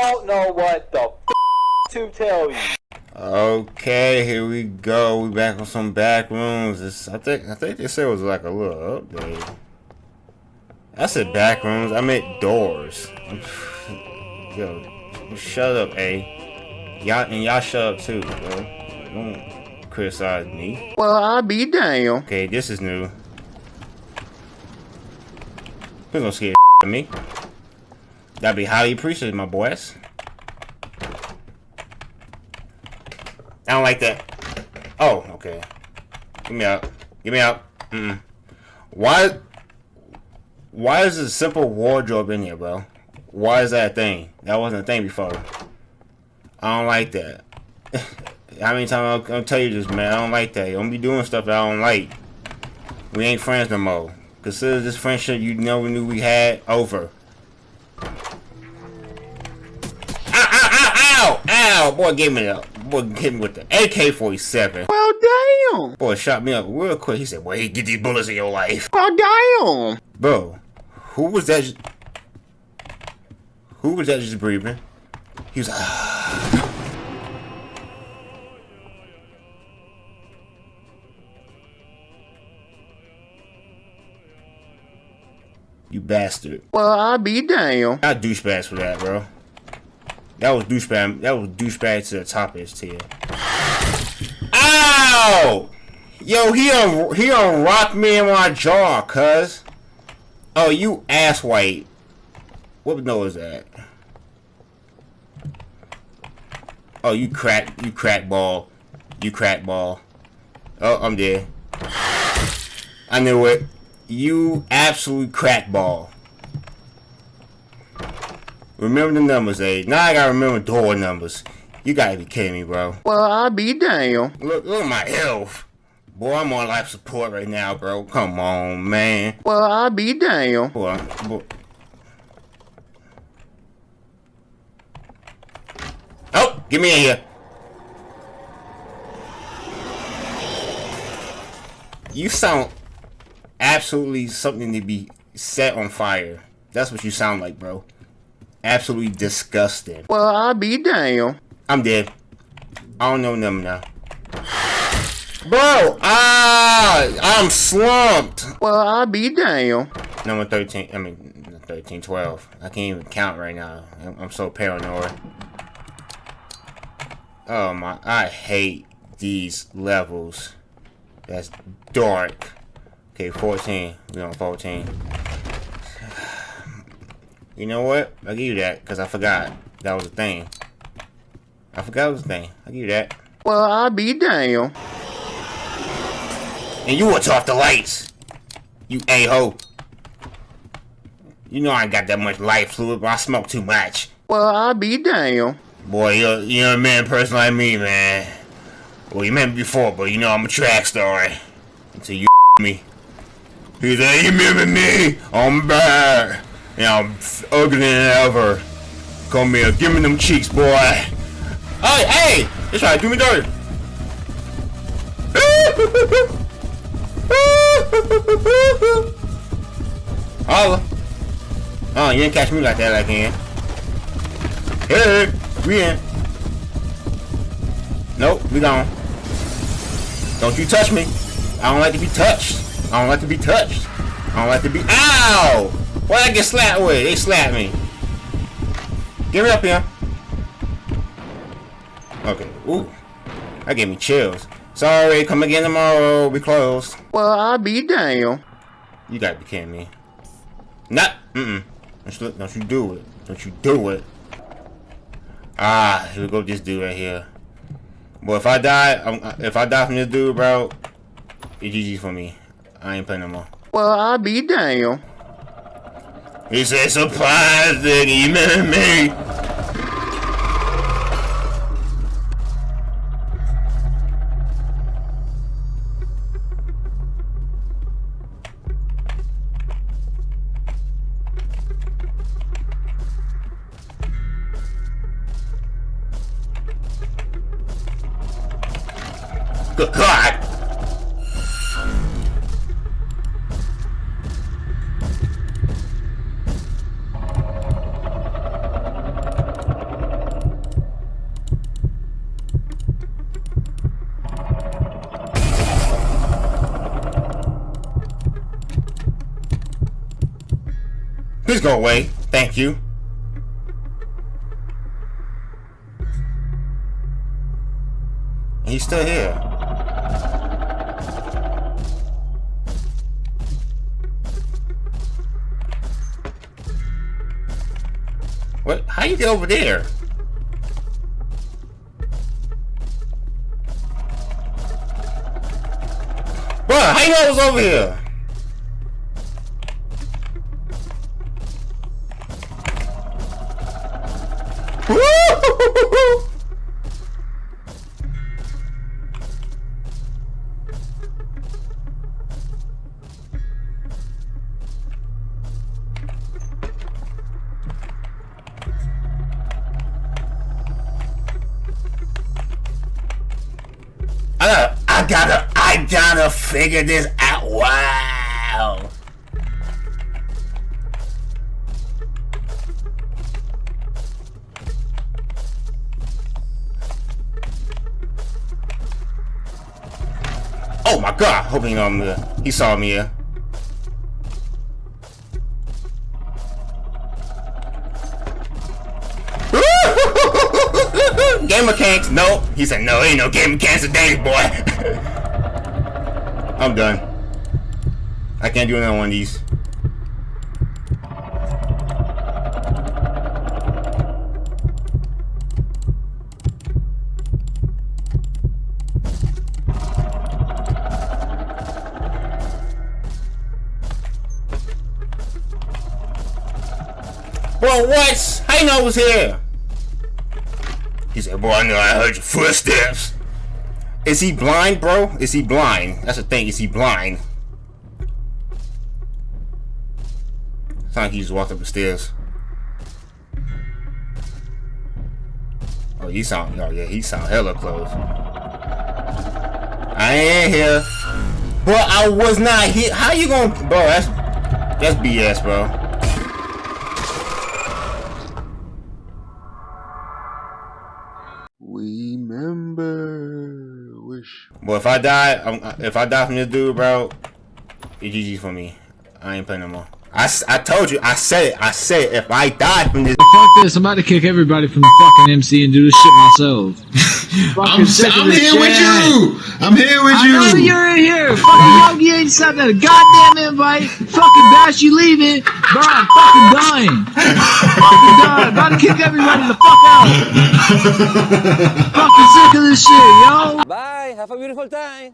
don't know what the to tell you. Okay, here we go. We back on some back rooms. This, I think I think they said it was like a little update. I said back rooms. I meant doors. Yo, shut up, A. Y'all and y'all shut up too, bro. Don't criticize me. Well, I'll be damn. Okay, this is new. Who's gonna scare of me. That'd be highly appreciated, my boys. I don't like that. Oh, okay. Give me out. Give me out. Mm -mm. Why? Why is a simple wardrobe in here, bro? Why is that a thing? That wasn't a thing before. I don't like that. How many times I'm, I'll, tell you this, man? I don't like that. Don't be doing stuff that I don't like. We ain't friends no more. Consider this friendship you never knew we had over. Ow, ow! Boy, give me the boy hit me with the AK-47. Well, damn! Boy shot me up real quick. He said, "Boy, you get these bullets in your life." Well, damn! Bro, who was that? Who was that just breathing? He was like, ah. You bastard. Well, I'll be damn. I douchebags for that, bro. That was douchebag. That was douchebag to the top of his tail. Ow! Yo, he un he unrocked me in my jaw, cuz. Oh, you ass white. What nose is that? Oh, you crack, you crack ball. You crack ball. Oh, I'm dead. I knew it. You absolute crackball. Remember the numbers, eh? Now I gotta remember door numbers. You gotta be kidding me, bro. Well, I'll be damn. Look, look at my health. Boy, I'm on life support right now, bro. Come on, man. Well, I'll be damn. Boy, boy. Oh, get me in here. You sound absolutely something to be set on fire. That's what you sound like, bro. Absolutely disgusting. Well, I'll be damn. I'm dead. I don't know them now. Bro, ah, I'm slumped. Well, I'll be damn. Number 13, I mean, 13, 12. I can't even count right now. I'm so paranoid. Oh my, I hate these levels. That's dark. Okay, 14. We on 14. You know what? I'll give you that, because I forgot that was a thing. I forgot it was a thing. I'll give you that. Well, I'll be damn. And you will off the lights. You a-ho. You know I got that much light fluid, but I smoke too much. Well, I'll be damn. Boy, you're, you're a man person like me, man. Well, you met me before, but you know I'm a track star. Until you me. He's like, you remember me? I'm back. And I'm uglier than ever. Come here, give me them cheeks, boy. Hey, hey! That's right, do me dirty. Holla. Oh, you didn't catch me like that like can. Hey, we in. Nope, we gone. Don't you touch me. I don't like to be touched. I don't like to be touched. I don't like to be- OW! Why'd I get slapped with? They slapped me. Give me up here. Okay. Ooh. That gave me chills. Sorry, come again tomorrow. We closed. Well, I'll be damn. You gotta be kidding me. Not. Mm-mm. Don't you, don't you do it. Don't you do it. Ah, here we go this dude right here. Boy, if I die, I'm, if I die from this dude, bro, it's GG for me. I ain't playing no more. Well, I'll be damn. He said surprise that he met me. Good God! Please go away. Thank you. He's still here. What? How you get over there? Bro, how you know I was over here? I gotta, I gotta, I gotta figure this out. Wow. Oh my god, know I'm. He saw me game mechanics, no. He said, no, ain't no game mechanics today, boy. I'm done. I can't do another one of these. Bro, what? You know I was here? He said, boy, I know I heard your footsteps. Is he blind, bro? Is he blind? That's the thing, is he blind? Sound like he just walked up the stairs. Oh, he sound, oh yeah, he sound hella close. I ain't here. Bro, I was not here. How you gonna, bro, that's, that's BS, bro. Boy, if I die, I'm, if I die from this dude, bro, it's GG for me. I ain't playing no more. I, s- I told you, I said it, I said it, if I die from this, Fuck this, I'm about to kick everybody from the fucking MC and do this shit myself. I'm, sick of I'm this here with you. I'm here with I know you. you're in here. Fucking Yogi ain't sent a goddamn invite. Fucking Bash, you leaving. Bro, I'm fucking dying. fucking dying. About to kick everybody the fuck out. fucking sick of this shit, yo. Bye. Have a beautiful time.